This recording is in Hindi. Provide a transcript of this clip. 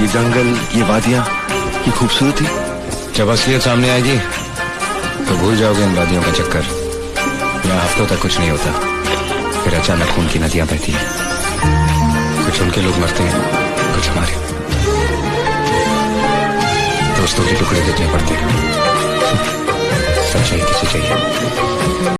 ये जंगल, ये वादियाँ, ये खूबसूरती। जब असलियत सामने आएगी तो भूल जाओगे इन वादियों का चक्कर। यहाँ हफ्तों तक कुछ नहीं होता। फिर अचानक खून की नदियाँ बहती हैं। कुछ उनके लोग मरते हैं, कुछ हमारे। दोस्तों के टुकड़े देखने पड़ते हैं। सच्चाई किसे चाहिए?